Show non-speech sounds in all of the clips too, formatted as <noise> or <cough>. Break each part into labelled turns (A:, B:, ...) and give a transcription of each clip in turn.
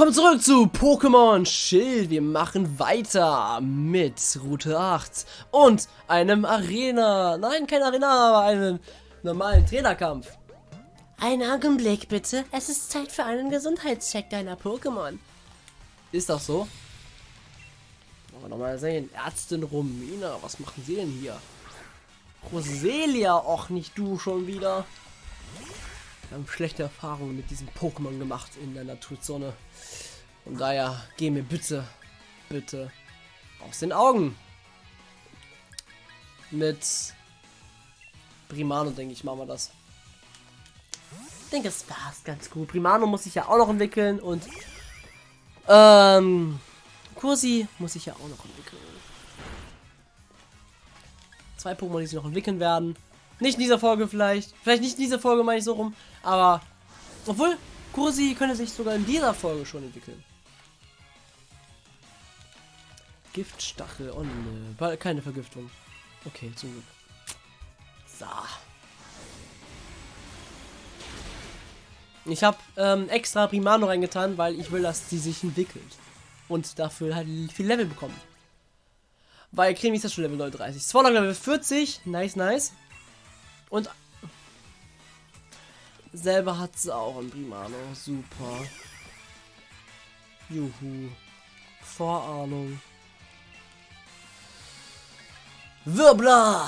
A: Willkommen zurück zu Pokémon Schild. Wir machen weiter mit Route 8 und einem Arena. Nein, kein Arena, aber einen normalen Trainerkampf.
B: Einen Augenblick bitte. Es ist Zeit für einen Gesundheitscheck deiner Pokémon.
A: Ist das so? Wollen wir nochmal sehen. Ärztin Romina, was machen Sie denn hier? Roselia, och nicht du schon wieder. Haben schlechte Erfahrungen mit diesem Pokémon gemacht in der Naturzone. Von daher, geh mir bitte, bitte aus den Augen. Mit Primano, denke ich, machen wir das. Ich denke, es passt ganz gut. Primano muss sich ja auch noch entwickeln und ähm, Kursi muss sich ja auch noch entwickeln. Zwei Pokémon, die sich noch entwickeln werden. Nicht in dieser Folge vielleicht. Vielleicht nicht in dieser Folge, meine ich so rum. Aber, obwohl, Kursi könnte sich sogar in dieser Folge schon entwickeln. Giftstachel. Oh ne, keine Vergiftung. Okay, zum Glück. So. Ich habe ähm, extra Primano reingetan, weil ich will, dass sie sich entwickelt. Und dafür halt viel Level bekommen. Weil Cremi ist ja schon Level 39. Swallow Level 40. Nice, nice. Und selber hat sie auch ein Primano. Super. Juhu. Vorahnung. Wirbler!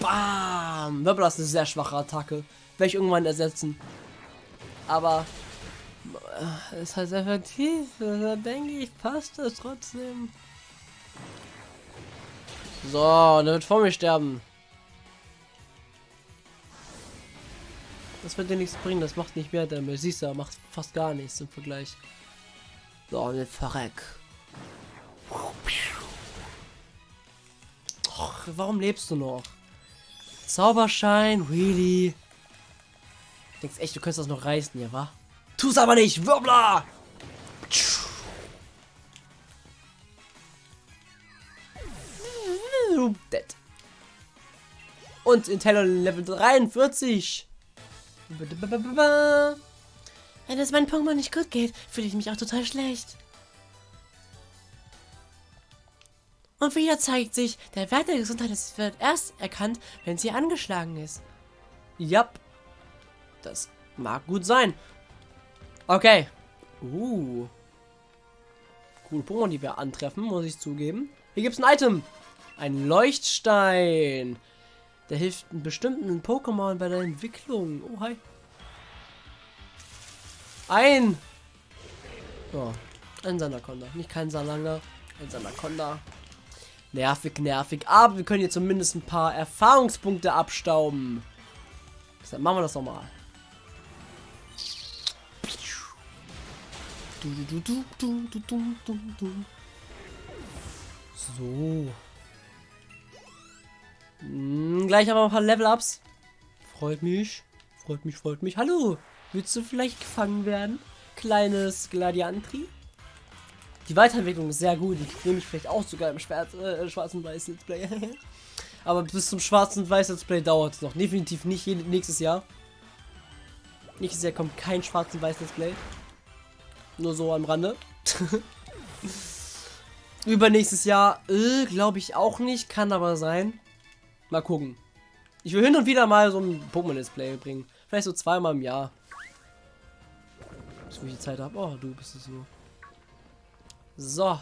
A: Bam! Wirbler ist eine sehr schwache Attacke. Werde ich irgendwann ersetzen. Aber äh, ist halt effektiv. Da denke ich, passt das trotzdem. So, der wird vor mir sterben. Das wird dir nichts bringen, das macht nicht mehr Damage. Siehst du, macht fast gar nichts im Vergleich. So, und jetzt verreck. Och, warum lebst du noch? Zauberschein, really? Denkst echt, du könntest das noch reißen hier, wa? Tu's aber nicht, Wirbler! Dead. Und Intello Level 43.
B: Wenn es meinem Pokémon nicht gut geht, fühle ich mich auch total schlecht. Und wieder zeigt sich, der Wert der Gesundheit wird erst erkannt, wenn sie angeschlagen ist.
A: Ja, das mag gut sein. Okay. Uh. Coole Pokémon, die wir antreffen, muss ich zugeben. Hier gibt es ein Item. Ein Leuchtstein. Der hilft einem bestimmten Pokémon bei der Entwicklung. Oh, hi. Ein. Oh, ein Sanaconda. Nicht kein Salanga. Ein Sanaconda. Nervig, nervig. Aber wir können hier zumindest ein paar Erfahrungspunkte abstauben. Deshalb machen wir das nochmal. So. Hm, gleich haben wir ein paar Level-Ups. Freut mich. Freut mich, freut mich. Hallo. Willst du vielleicht gefangen werden? Kleines Gladiantri? Die Weiterentwicklung ist sehr gut. Die nehme ich vielleicht auch sogar im Schwarz, äh, schwarzen Weiß Let's Play. <laughs> Aber bis zum schwarzen Weiß Let's Play dauert es noch. Definitiv nicht nächstes Jahr. Nächstes Jahr kommt kein schwarzen Weiß Let's Play. Nur so am Rande. <laughs> Übernächstes Jahr, äh, glaube ich auch nicht. Kann aber sein. Mal gucken. Ich will hin und wieder mal so ein Pokémon-Display bringen. Vielleicht so zweimal im Jahr. Bis ich Zeit habe. Oh, du bist es so. So.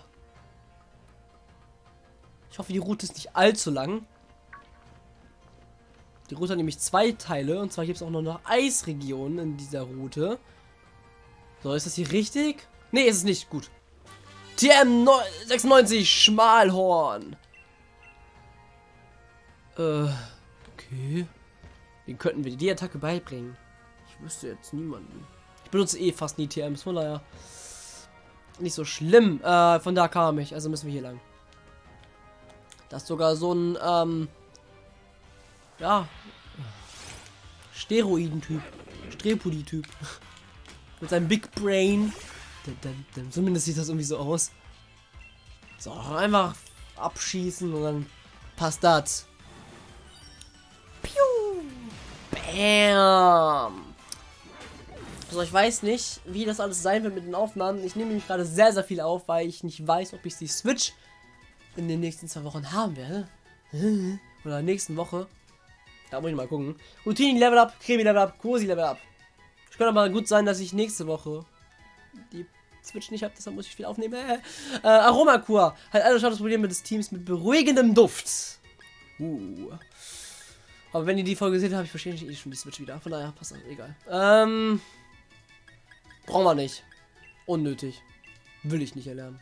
A: Ich hoffe, die Route ist nicht allzu lang. Die Route hat nämlich zwei Teile. Und zwar gibt es auch noch eine Eisregion in dieser Route. So, ist das hier richtig? Nee, ist es nicht. Gut. TM 96 Schmalhorn. Äh, okay. Wie könnten wir die Attacke beibringen? Ich wüsste jetzt niemanden. Ich benutze eh fast nie TMs, von daher nicht so schlimm. Äh, von da kam ich, also müssen wir hier lang. Das ist sogar so ein, ähm, ja, Steroiden-Typ. Strepuli-Typ. <laughs> Mit seinem Big Brain. Zumindest sieht das irgendwie so aus. So, einfach abschießen und dann passt das. Bam! Also ich weiß nicht, wie das alles sein wird mit den Aufnahmen. Ich nehme nämlich gerade sehr, sehr viel auf, weil ich nicht weiß, ob ich die Switch in den nächsten zwei Wochen haben werde. <laughs> Oder nächsten Woche. Da muss ich mal gucken. Routine Level Up, Cremi Level Up, Cosi Level Up. Es könnte aber gut sein, dass ich nächste Woche die Switch nicht habe, deshalb muss ich viel aufnehmen. Äh, <laughs> äh, Aromakur hat alle Statusprobleme des Teams mit beruhigendem Duft. Uh. Aber wenn ihr die Folge seht, habe ich wahrscheinlich eh schon die Switch wieder. Von daher passt das, egal. Ähm. Brauchen wir nicht. Unnötig. Will ich nicht erlernen.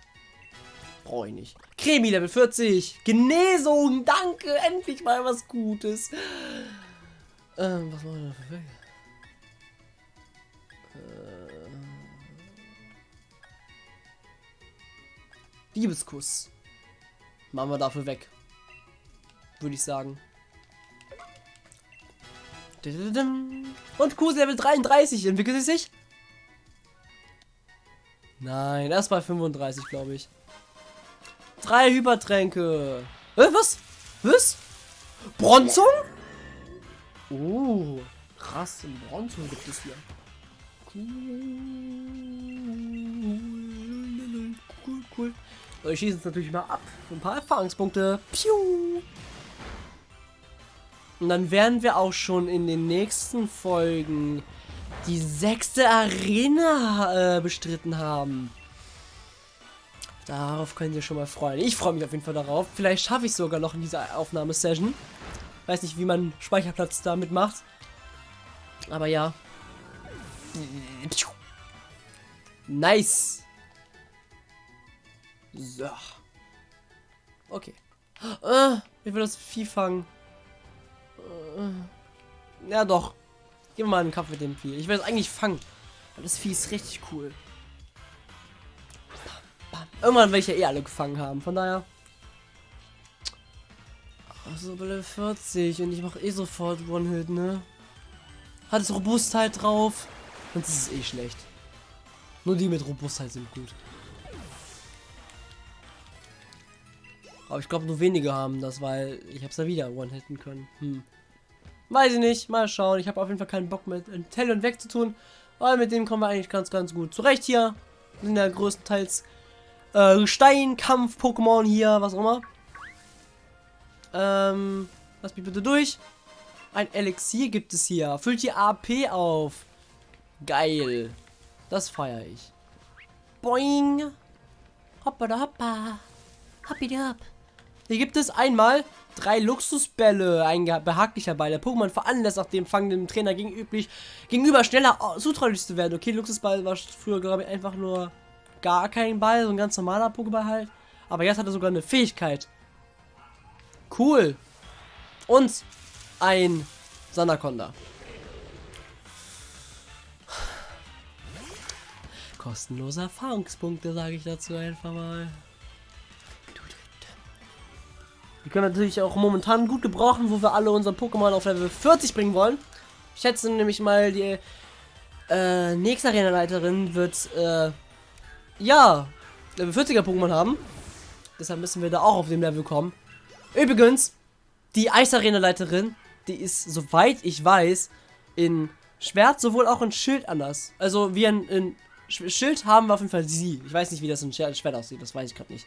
A: Brauche ich nicht. Cremi Level 40. Genesung. Danke. Endlich mal was Gutes. Ähm, was machen wir da für Wege? Äh, Liebeskuss. Machen wir dafür weg. Würde ich sagen. Und Kuss Level 33 entwickelt es sich. Nein, erst bei 35, glaube ich. Drei Hypertränke. Äh, was? Was? Bronzung? Oh, krass. Bronzung gibt es hier. Cool, cool, cool. Ich schieße es natürlich mal ab. Ein paar Erfahrungspunkte. Piu. Und dann werden wir auch schon in den nächsten Folgen die sechste Arena äh, bestritten haben. Darauf könnt ihr schon mal freuen. Ich freue mich auf jeden Fall darauf. Vielleicht schaffe ich sogar noch in dieser Aufnahmesession. Weiß nicht, wie man Speicherplatz damit macht. Aber ja. Nice. So. Okay. Äh, ich will das Vieh fangen. Äh, ja doch. Gehen wir mal einen Kampf mit dem Vieh. Ich will es eigentlich fangen. Weil das Vieh ist richtig cool. Irgendwann werde ich ja eh alle gefangen haben. Von daher. Also Level 40 und ich mache eh sofort One-Hit, ne? Hat es Robustheit drauf? Sonst ist es eh schlecht. Nur die mit Robustheit sind gut. Aber ich glaube, nur wenige haben das, weil ich habe es ja wieder One-Hitten können. Hm. Weiß ich nicht. Mal schauen. Ich habe auf jeden Fall keinen Bock mit Intellion wegzutun. Weil mit dem kommen wir eigentlich ganz, ganz gut zurecht hier. Sind ja größtenteils äh, Steinkampf-Pokémon hier, was auch immer. Ähm, lass mich bitte durch. Ein Elixier gibt es hier. Füllt die AP auf. Geil. Das feiere ich. Boing. Hoppa da hoppa. Hoppi hopp. Hier gibt es einmal drei Luxusbälle. Ein behaglicher Ball. Der Pokémon veranlasst nach dem fangenden Trainer gegenüber, gegenüber schneller zutraulich zu werden. Okay, Luxusball war früher, glaube ich, einfach nur gar kein Ball. So ein ganz normaler Pokéball halt. Aber jetzt hat er sogar eine Fähigkeit. Cool. Und ein Sanaconda. Kostenlose Erfahrungspunkte, sage ich dazu einfach mal. Die können wir natürlich auch momentan gut gebrauchen, wo wir alle unseren Pokémon auf Level 40 bringen wollen. Ich schätze nämlich mal, die äh, nächste Arena-Leiterin wird, äh, ja, Level 40er Pokémon haben. Deshalb müssen wir da auch auf dem Level kommen. Übrigens, die Eisarena-Leiterin, die ist, soweit ich weiß, in Schwert sowohl auch in Schild anders. Also, wie ein, in Schild haben wir auf jeden Fall sie. Ich weiß nicht, wie das in Schwert aussieht, das weiß ich gerade nicht.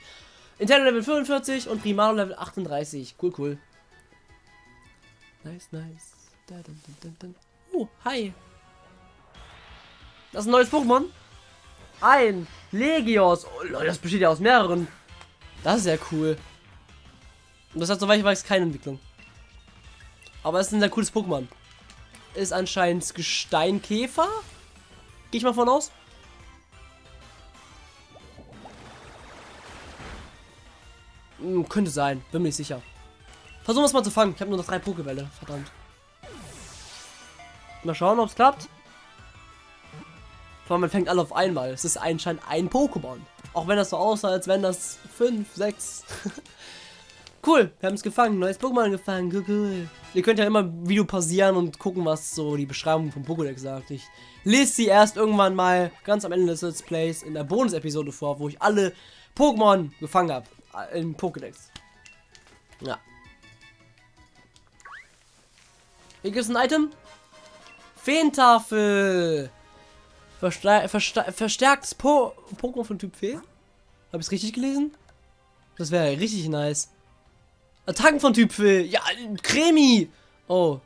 A: Intello Level 45 und Primaro Level 38. Cool, cool. Nice, nice. Da, dun, dun, dun, oh, hi. Das ist ein neues Pokémon. Ein Legios. Oh, Leute, das besteht ja aus mehreren. Das ist ja cool. Und das hat soweit ich weiß keine Entwicklung. Aber es ist ein sehr cooles Pokémon. Ist anscheinend Gesteinkäfer. Gehe ich mal von aus. Hm, könnte sein, bin mir nicht sicher. Versuchen wir es mal zu fangen. Ich habe nur noch drei Pokebälle. Verdammt. Mal schauen, ob es klappt. Vor allem, man fängt alle auf einmal. Es ist anscheinend ein Pokémon. Auch wenn das so aussah, als wenn das fünf, sechs. <laughs> cool, wir haben es gefangen. Neues Pokémon gefangen. Cool. Ihr könnt ja immer Video pausieren und gucken, was so die Beschreibung vom Pokédex sagt. Ich lese sie erst irgendwann mal ganz am Ende des Let's Plays in der Bonus-Episode vor, wo ich alle Pokémon gefangen habe. Äh, Im Pokédex. Ja. Hier gibt es ein Item. Feentafel. Versta verstärktes po Pokémon von Typ Fee. Habe ich es richtig gelesen? Das wäre richtig nice. Attacken von Typ Fee. Ja, Cremi. Oh.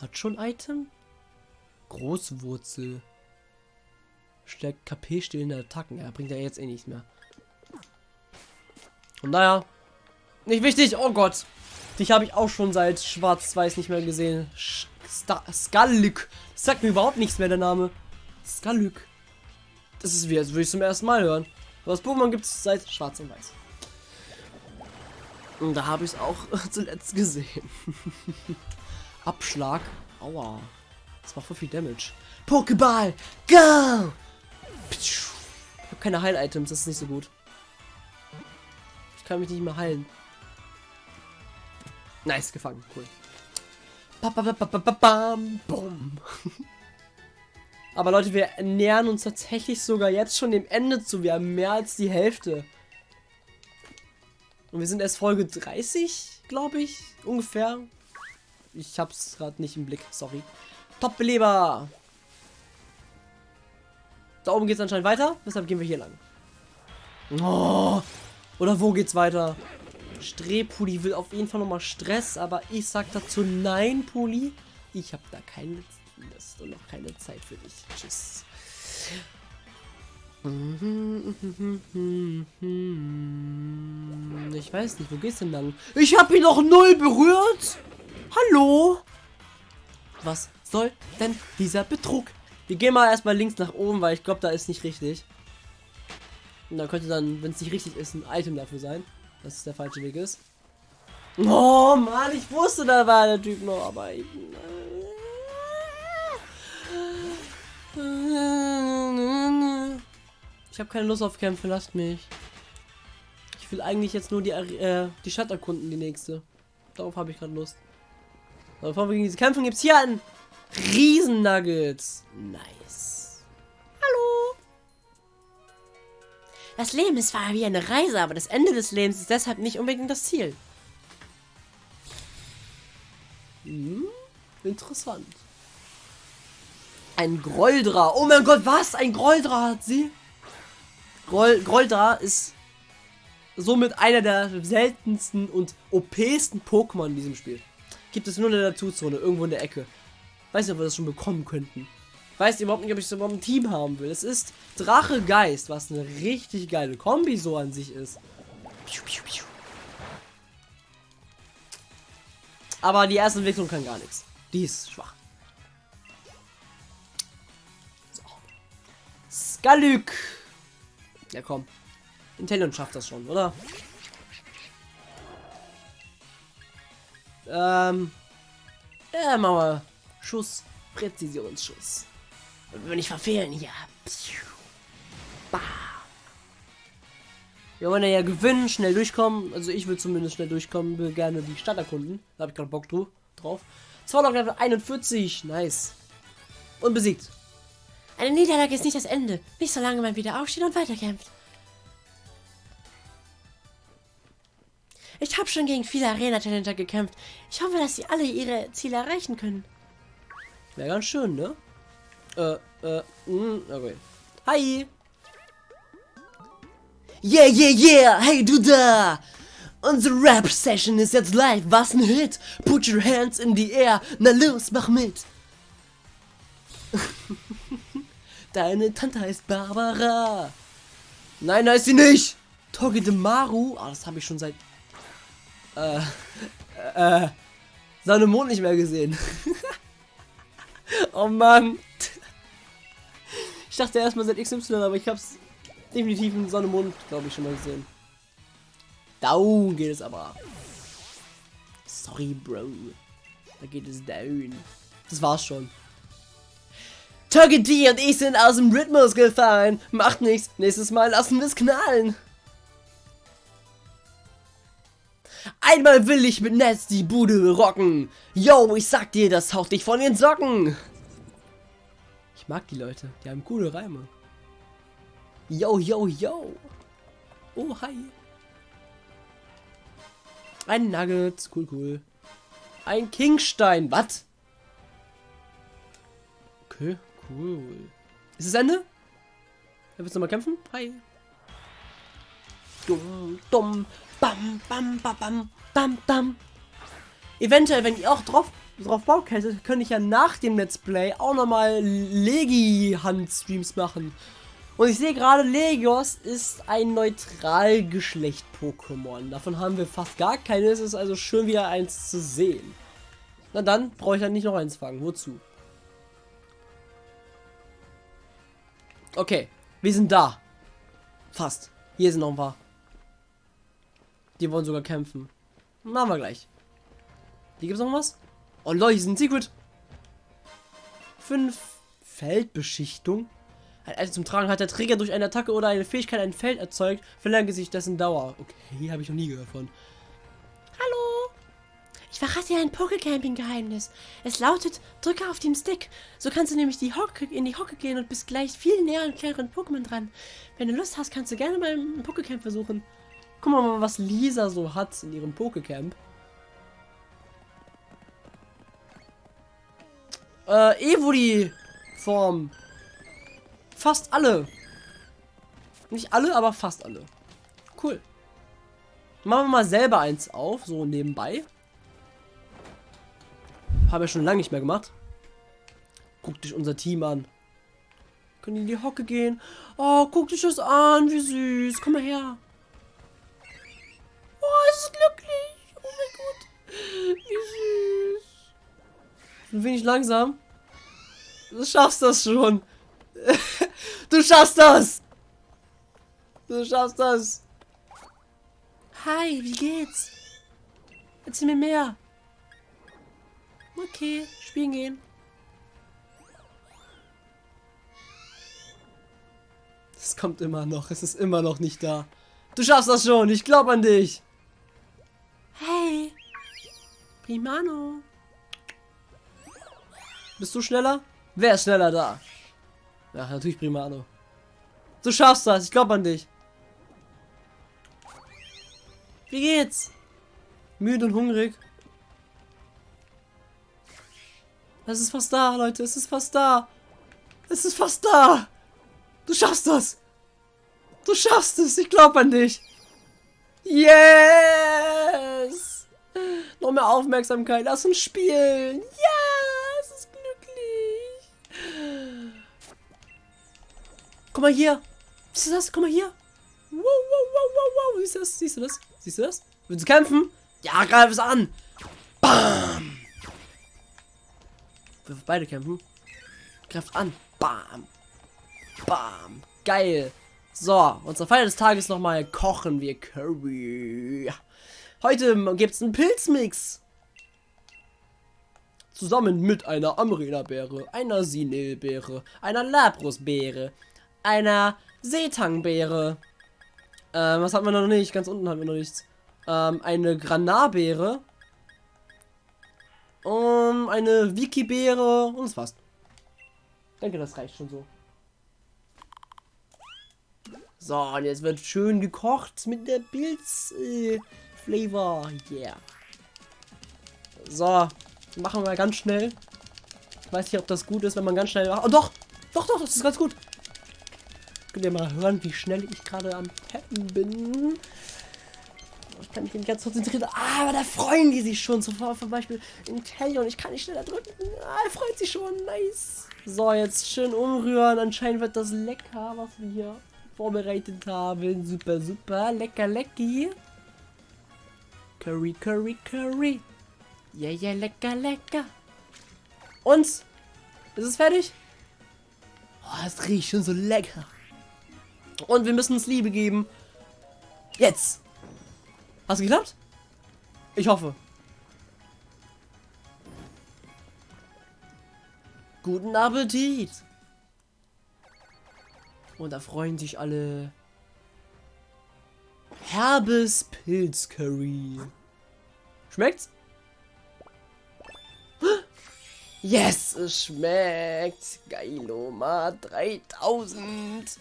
A: Hat schon Item? Großwurzel. Stärkt KP stillende Attacken. Ja, bringt ja jetzt eh nichts mehr. Und naja. Nicht wichtig. Oh Gott. Dich habe ich auch schon seit Schwarz-Weiß nicht mehr gesehen. Skallük. Das sagt mir überhaupt nichts mehr, der Name. Skallük. Das ist wie, als würde ich zum ersten Mal hören. Das Pokémon gibt es seit Schwarz und Weiß. Und da habe ich es auch <laughs> zuletzt gesehen. <laughs> Abschlag. Aua. Das macht voll viel Damage. Pokéball, go! Ich habe keine Heil-Items, das ist nicht so gut. Kann mich nicht mehr heilen. Nice, gefangen. Cool. Aber Leute, wir nähern uns tatsächlich sogar jetzt schon dem Ende zu. Wir haben mehr als die Hälfte. Und wir sind erst Folge 30, glaube ich, ungefähr. Ich hab's gerade nicht im Blick, sorry. Top-Beleber! Da oben geht's anscheinend weiter, deshalb gehen wir hier lang. Oh, oder wo geht's weiter? Strebpulli will auf jeden Fall nochmal Stress, aber ich sag dazu nein, Pulli. Ich habe da keine Lust und noch keine Zeit für dich. Tschüss. Ich weiß nicht, wo geht's denn lang? Ich habe ihn noch null berührt. Hallo? Was soll denn dieser Betrug? Wir gehen mal erstmal links nach oben, weil ich glaube, da ist nicht richtig. Und da könnte dann, wenn es nicht richtig ist, ein Item dafür sein dass es der falsche Weg ist. Oh Mann, ich wusste, da war der Typ noch, aber ich... Ich habe keine Lust auf Kämpfe, lasst mich. Ich will eigentlich jetzt nur die, äh, die Stadt erkunden, die nächste. Darauf habe ich gerade Lust. Aber bevor wir gegen diese Kämpfe gibt es hier einen Riesen Nuggets. Nice.
B: Das Leben ist zwar wie eine Reise, aber das Ende des Lebens ist deshalb nicht unbedingt das Ziel.
A: Hm, interessant. Ein Groldra. Oh mein Gott, was? Ein Groldra hat sie? Groll Groldra ist somit einer der seltensten und OPsten Pokémon in diesem Spiel. Gibt es nur in der Naturzone, irgendwo in der Ecke. Weiß nicht, ob wir das schon bekommen könnten weiß überhaupt nicht, ob ich überhaupt ein Team haben will. Es ist Drache Geist, was eine richtig geile Kombi so an sich ist. Aber die erste Entwicklung kann gar nichts. Die ist schwach. So. Skalük. Ja, komm. Intellion schafft das schon, oder? Ähm. Ja, machen wir Schuss. Präzisionsschuss. Wenn ich verfehlen hier. Wir wollen ja gewinnen, schnell durchkommen. Also ich will zumindest schnell durchkommen, will gerne die Stadt erkunden. Da habe ich gerade Bock drauf. Zorlog Level 41, nice. Und besiegt.
B: Eine Niederlage ist nicht das Ende. Nicht solange man wieder aufsteht und weiterkämpft. Ich habe schon gegen viele Arena-Talenter gekämpft. Ich hoffe, dass sie alle ihre Ziele erreichen können.
A: Wäre ganz schön, ne? Äh, äh, mh, hm, okay. Hi!
B: Yeah, yeah, yeah! Hey, du da! Unsere Rap-Session ist jetzt live. Was ein Hit! Put your hands in the air. Na los, mach mit! <laughs> Deine Tante heißt Barbara.
A: Nein, ist sie nicht! Togedemaru. Ah, das habe ich schon seit... Äh, äh, Sonne Mond nicht mehr gesehen. <laughs> oh Mann dachte erstmal seit XY, aber ich hab's definitiv in Sonne Mond, glaube ich, schon mal gesehen. Down geht es aber. Sorry, Bro. Da geht es down. Das war's schon. Togetti und ich sind aus dem Rhythmus gefallen. Macht nichts. Nächstes Mal lassen wir es knallen. Einmal will ich mit Netz die Bude rocken. Yo, ich sag dir, das haut dich von den Socken mag die Leute. Die haben coole Reime. Yo, yo, yo. Oh, hi. Ein Nugget. Cool, cool. Ein Kingstein. Was? Okay, cool. Ist es Ende? Er wird nochmal kämpfen? Hi. Dumm, dumm, bam, bam, bam, bam, bam, bam. Eventuell, wenn ihr auch drauf, drauf Bock hättet, könnte ich ja nach dem Let's Play auch nochmal Legi-Hand-Streams machen. Und ich sehe gerade, Legios ist ein Neutralgeschlecht-Pokémon. Davon haben wir fast gar keine. Es ist also schön, wieder eins zu sehen. Na dann brauche ich dann nicht noch eins fangen. Wozu? Okay, wir sind da. Fast. Hier sind noch ein paar. Die wollen sogar kämpfen. Machen wir gleich. Hier gibt es noch was? Oh Leute, hier ist ein Secret. Fünf Feldbeschichtung. Ein Item zum Tragen hat der Träger durch eine Attacke oder eine Fähigkeit ein Feld erzeugt, verlängert sich dessen Dauer. Okay, habe ich noch nie gehört von.
B: Hallo! Ich verrate dir ein Pokecamping-Geheimnis. Es lautet, drücke auf den Stick. So kannst du nämlich die Hocke, in die Hocke gehen und bist gleich viel näher an kleineren Pokémon dran. Wenn du Lust hast, kannst du gerne mal ein Pokecamp versuchen.
A: Guck mal, was Lisa so hat in ihrem Pokecamp. Äh, Evoli-Form. Fast alle. Nicht alle, aber fast alle. Cool. Machen wir mal selber eins auf, so nebenbei. Habe ich schon lange nicht mehr gemacht. Guck dich unser Team an. Können in die Hocke gehen. Oh, guck dich das an, wie süß. Komm mal her. Ein wenig langsam. Du schaffst das schon. <laughs> du schaffst das. Du schaffst das.
B: Hi, wie geht's? Erzähl mir mehr. Okay, spielen gehen.
A: Es kommt immer noch. Es ist immer noch nicht da. Du schaffst das schon. Ich glaube an dich.
B: Hey. Primano.
A: Bist du schneller? Wer ist schneller da? Ja, natürlich Primano. Du schaffst das. Ich glaube an dich. Wie geht's? Müde und hungrig. Es ist fast da, Leute. Es ist fast da. Es ist fast da. Du schaffst das. Du schaffst es. Ich glaube an dich. Yes. Noch mehr Aufmerksamkeit. Lass uns spielen. Ja, es Guck mal hier. Siehst du das? Guck mal hier. Wow, wow, wow, wow, wow. Siehst du das? Siehst du das? Siehst du das? Willst du kämpfen? Ja, greif es an. Bam. Wir beide kämpfen. Greift an. Bam. Bam. Geil. So, unser Feier des Tages nochmal kochen wir Curry. Heute gibt es einen Pilzmix. Zusammen mit einer Amrena-Beere, einer Sinelbeere, einer Labrusbeere, einer Seetangbeere. Ähm, was haben wir noch nicht? Ganz unten haben wir noch nichts. Ähm, eine Granarbeere. Um, eine Wiki-Beere und das war's. Ich denke, das reicht schon so. So, und jetzt wird schön gekocht mit der Pilz-Flavor. Äh, yeah. So, machen wir ganz schnell. Ich weiß nicht, ob das gut ist, wenn man ganz schnell. Oh, doch! Doch, doch, das ist ganz gut. Könnt ihr mal hören, wie schnell ich gerade am Tappen bin. Ich kann mich nicht ganz konzentrieren. Ah, aber da freuen die sich schon. So zum Beispiel in und Ich kann nicht schneller drücken. Ah, er freut sich schon. Nice. So, jetzt schön umrühren. Anscheinend wird das lecker, was wir hier vorbereitet haben. Super, super. Lecker, lecky. Curry, Curry, Curry. Ja, yeah, ja, yeah, lecker, lecker. Und? Ist es fertig? Oh, es riecht schon so lecker. Und wir müssen uns Liebe geben. Jetzt. Hast du geklappt? Ich hoffe. Guten Appetit. Und da freuen sich alle. Herbes Pilzcurry. Schmeckt's? Yes, es schmeckt. Geiloma 3000.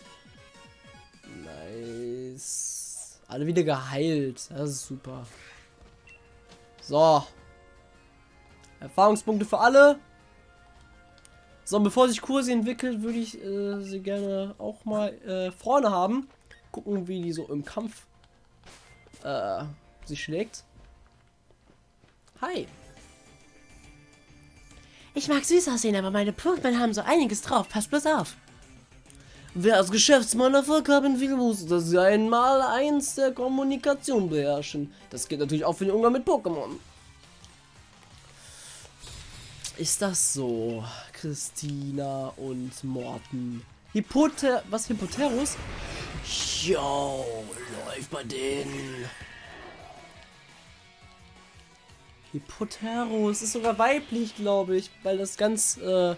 A: Alle wieder geheilt. Das ist super. So. Erfahrungspunkte für alle. So, bevor sich Kurse entwickelt, würde ich äh, sie gerne auch mal äh, vorne haben. Gucken, wie die so im Kampf äh, sich schlägt. Hi.
B: Ich mag süß aussehen, aber meine Pokémon haben so einiges drauf. Pass bloß auf.
A: Wer als Geschäftsmann Erfolg haben will, muss das einmal eins der Kommunikation beherrschen. Das geht natürlich auch für den Umgang mit Pokémon. Ist das so? Christina und Morten. Hippoter... Was? Hippoterus? Jo, läuft bei denen. Hippoterus ist sogar weiblich, glaube ich, weil das ganz, äh,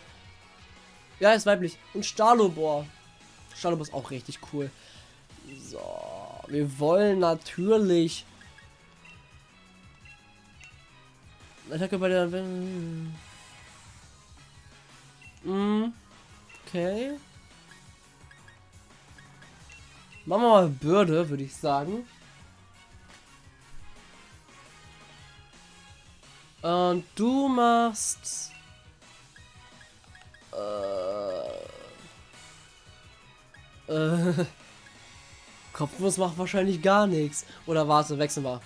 A: ja, ist weiblich. Und Stalobor. Stalobor ist auch richtig cool. So, wir wollen natürlich Attacke bei der... Mm, okay. Machen wir mal Bürde, würde ich sagen. Und du machst... Äh... Äh... <laughs> Kopfnuss macht wahrscheinlich gar nichts. Oder warte, wechseln wir.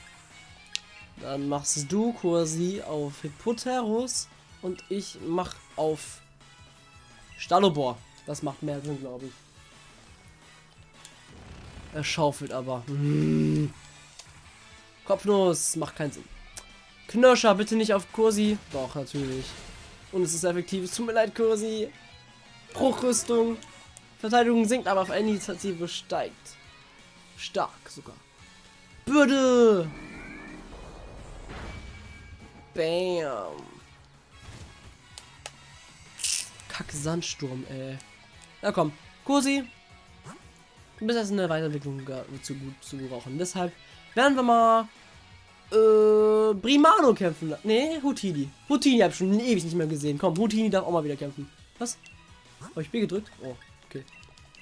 A: Dann machst du quasi auf Hippoterus und ich mach auf Stalobor. Das macht mehr Sinn, glaube ich. Er schaufelt aber. Hm. <laughs> Kopfnuss macht keinen Sinn. Knirscher, bitte nicht auf Kursi. Doch, natürlich. Und es ist effektiv. Es tut mir leid, Kursi. Bruchrüstung. Verteidigung sinkt, aber auf Initiative steigt. Stark sogar. Bürde. Bam. Kack Sandsturm, ey. Na komm, Kursi. Du bist erst in der Weiterentwicklung zu gut zu gebrauchen. Deshalb werden wir mal äh, Brimano kämpfen. Nee, Houtini. Houtini habe ich schon ewig nicht mehr gesehen. Komm, Houtini darf auch mal wieder kämpfen. Was? Habe ich B gedrückt? Oh,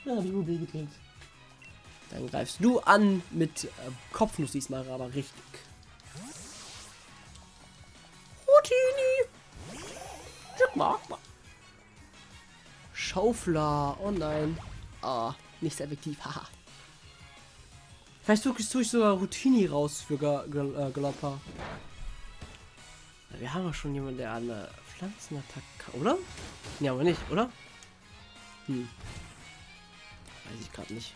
A: okay. Dann habe ich nur B gedrückt. Dann greifst du an mit äh, Kopfnuss diesmal, aber richtig. Houtini! Schaufler. Oh nein. Ah, nicht sehr effektiv. Haha. Vielleicht tue ich, sogar Routini raus für äh, Galoppa. Wir haben ja schon jemanden, der eine Pflanzenattacke, oder? Ne, aber nicht, oder? Hm. Weiß ich gerade nicht.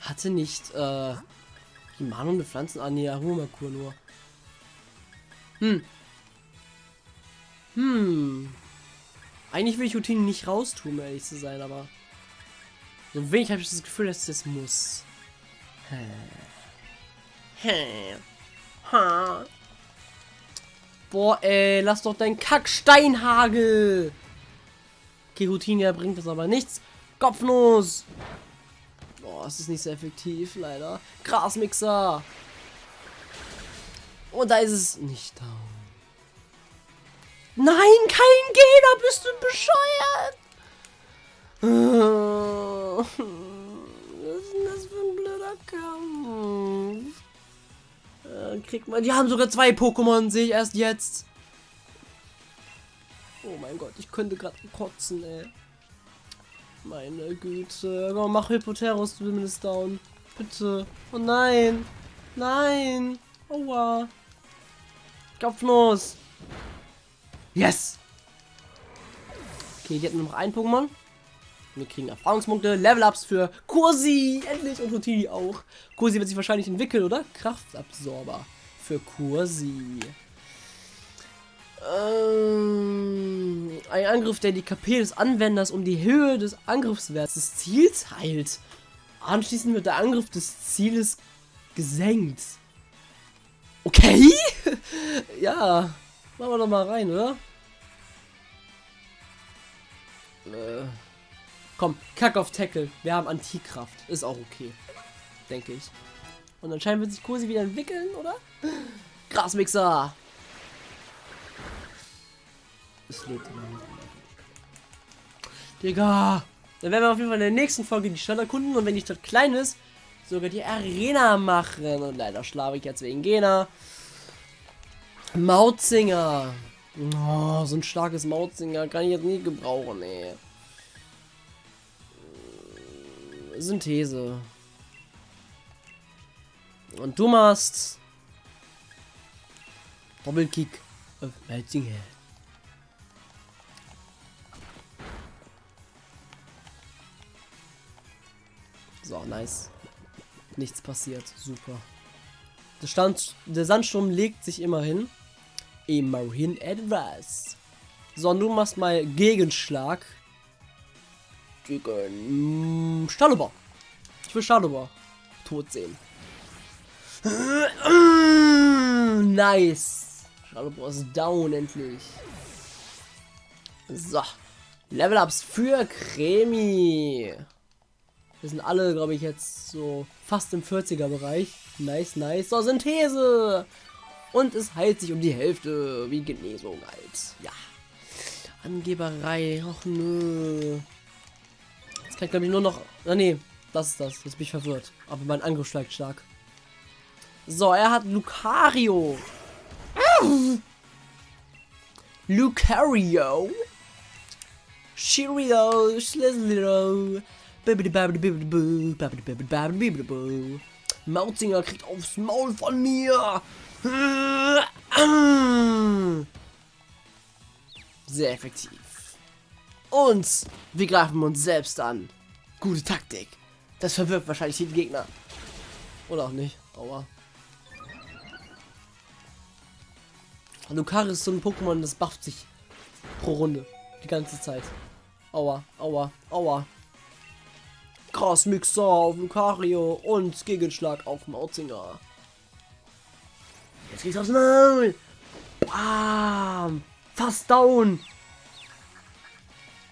A: Hatte nicht, äh, Himano eine Pflanzen... Ah, nur. Hm. Hm. Eigentlich will ich Routine nicht raustun, ehrlich zu sein, aber... So wenig habe ich das Gefühl, dass das muss. Boah, ey, lass doch dein Kacksteinhagel. Routine bringt das aber nichts. Kopfnuss. Boah, es ist nicht sehr effektiv, leider. Grasmixer. Und da ist es nicht da. Nein, kein Gegner, bist du bescheuert? Was ist denn das für ein blöder Kampf? Äh, kriegt man. Die haben sogar zwei Pokémon, sehe ich erst jetzt. Oh mein Gott, ich könnte gerade kotzen, ey. Meine Güte. Komm, mach Hypoterus zumindest down. Bitte. Oh nein. Nein. Aua. Kopfnuss. Yes. Okay, die hatten noch ein Pokémon. Wir kriegen Erfahrungspunkte, Level-Ups für Kursi, endlich und Rotini auch. Kursi wird sich wahrscheinlich entwickeln, oder? Kraftabsorber für Kursi. Ähm, ein Angriff, der die KP des Anwenders um die Höhe des Angriffswerts des Ziels heilt. Anschließend wird der Angriff des Zieles gesenkt. Okay? <laughs> ja, machen wir doch mal rein, oder? Äh. Komm, kack auf Tackle. Wir haben Antikraft. Ist auch okay. Denke ich. Und anscheinend wird sich Kursi wieder entwickeln, oder? <laughs> Grasmixer. Es lebt immer. Digga. Dann werden wir auf jeden Fall in der nächsten Folge die Stadt erkunden und wenn die Stadt klein ist, sogar die Arena machen. Und leider schlafe ich jetzt wegen Gena. Mautzinger. Oh, so ein starkes Mautzinger kann ich jetzt nie gebrauchen, ey. Synthese. Und du machst Doppelkick auf Mautzinger. So, nice. Nichts passiert. Super. Der, Stand, der Sandsturm legt sich immerhin. Immerhin etwas. So, und du machst mal Gegenschlag. Gegen Staluber. Ich will Staluber tot sehen. <clears throat> Nice. Staluber ist down endlich. So. Level-Ups für Cremi. Wir sind alle, glaube ich, jetzt so fast im 40er Bereich. Nice, nice. So, Synthese. Und es heilt sich um die Hälfte. Wie Genesung halt. Ja. Angeberei. Och nö. Jetzt kann ich glaube ich nur noch. Na nee, das ist das. Jetzt bin ich verwirrt. Aber mein Angriff schlägt stark. So, er hat Lucario. Lucario. Cheerio. Slizzlero. Mautzinger kriegt aufs Maul von mir. Sehr effektiv. Und wir greifen uns selbst an. Gute Taktik. Das verwirrt wahrscheinlich den Gegner. Oder auch nicht. Aua. Lucaris ist so ein Pokémon, das bufft sich pro Runde. Die ganze Zeit. Aua, aua, aua. Krass Mixer auf Lucario und Gegenschlag auf Mautzinger. Jetzt geht's aufs Maul. Bam. Fast down.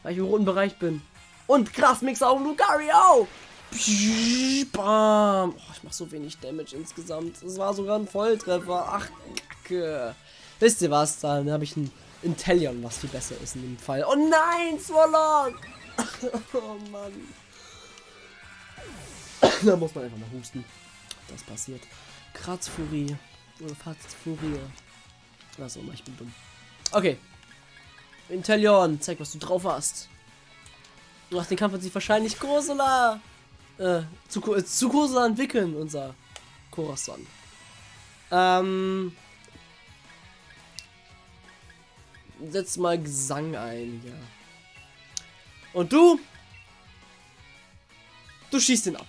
A: Weil ich im roten Bereich bin. Und krass Mixer auf Lucario. Bam. Oh, ich mach so wenig Damage insgesamt. Es war sogar ein Volltreffer. Ach, Kacke. Wisst ihr was? Dann habe ich ein Intellion, was viel besser ist in dem Fall. Oh nein, Swallow! <laughs> oh Mann. <coughs> da muss man einfach mal husten. Das passiert. Kratzfurie. Oder Fatzfurie. Was auch immer, ich bin dumm. Okay. Intellion, zeig, was du drauf hast. Nach dem Kampf wird sich wahrscheinlich Kursula äh, zu, äh, zu Kursula entwickeln, unser Corazon. Ähm. Setz mal Gesang ein, ja. Und du? Du schießt ihn ab.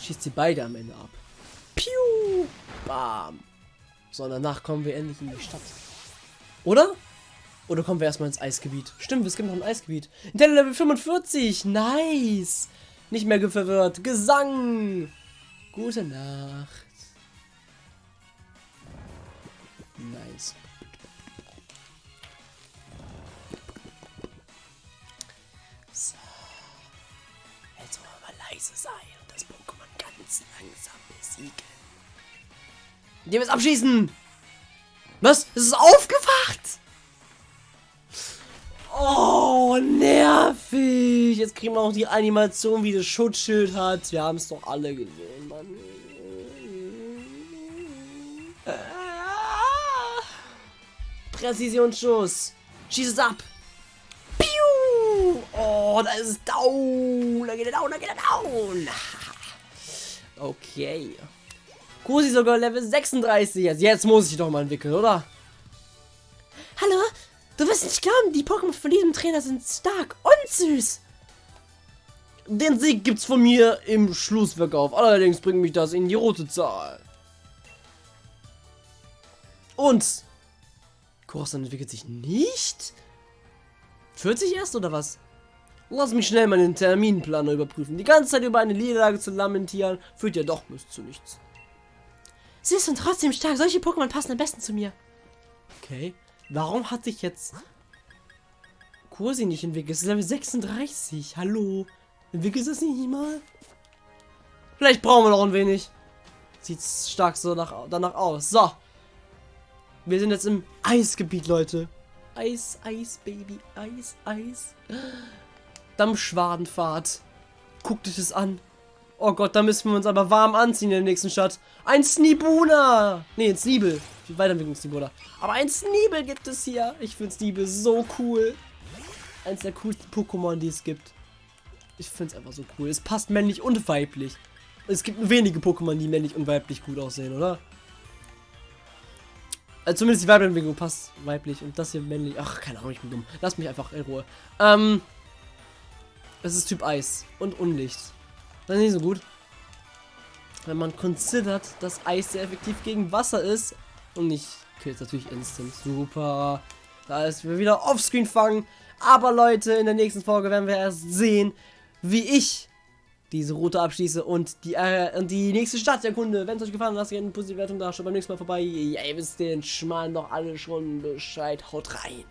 A: Schießt sie beide am Ende ab. Piu! Bam! So, danach kommen wir endlich in die Stadt. Oder? Oder kommen wir erstmal ins Eisgebiet? Stimmt, es gibt noch ein Eisgebiet. Intel Level 45! Nice! Nicht mehr verwirrt. Gesang! Gute Nacht. Nice. Leise sein und das Pokémon ganz langsam besiegen. Wir es abschießen! Was? Es ist aufgewacht! Oh, nervig! Jetzt kriegen wir auch die Animation, wie das Schutzschild hat. Wir haben es doch alle gesehen, Mann. Präzisionsschuss. Schieß es ab. Oh, da ist es down. Da geht er down, da geht er down. <laughs> Okay. Kusi sogar Level 36 jetzt. Jetzt muss ich doch mal entwickeln, oder?
B: Hallo? Du wirst nicht glauben, die Pokémon von diesem Trainer sind stark und süß.
A: Den Sieg gibt's von mir im Schlussverkauf. Allerdings bringt mich das in die rote Zahl. Und Coruscant entwickelt sich nicht? 40 erst oder was? Lass mich schnell meinen Terminplaner überprüfen. Die ganze Zeit über eine Niederlage zu lamentieren, führt ja doch nicht zu nichts.
B: Sie ist trotzdem stark. Solche Pokémon passen am besten zu mir.
A: Okay. Warum hat sich jetzt Kursi nicht entwickelt? Es ist Level 36. Hallo. Entwickelt es nicht mal? Vielleicht brauchen wir noch ein wenig. Sieht stark so nach, danach aus. So. Wir sind jetzt im Eisgebiet, Leute. Eis, Eis, Baby. Eis, Eis. Dampfschwadenfahrt. Guckt euch das an. Oh Gott, da müssen wir uns aber warm anziehen in der nächsten Stadt. Ein Snibuna. Nee, ein Sneebel. viel Weiterentwicklungsniveau da. Aber ein Sneebel gibt es hier. Ich finde Sneebel so cool. Eins der coolsten Pokémon, die es gibt. Ich finde es einfach so cool. Es passt männlich und weiblich. Es gibt nur wenige Pokémon, die männlich und weiblich gut aussehen, oder? Also zumindest die Weiterentwicklung passt weiblich und das hier männlich. Ach, keine Ahnung, ich bin dumm. Lass mich einfach in Ruhe. Ähm. Es ist Typ Eis und Unlicht. Das ist nicht so gut. Wenn man considert, dass Eis sehr effektiv gegen Wasser ist. Und nicht killt natürlich instant. Super. Da ist wir wieder offscreen fangen. Aber Leute, in der nächsten Folge werden wir erst sehen, wie ich diese Route abschließe und die, äh, die nächste Stadt erkunde. Wenn es euch gefallen hat, lasst gerne eine positive Wertung da. Schaut beim nächsten Mal vorbei. Ja, ihr wisst den Schmarrn doch alle schon Bescheid. Haut rein.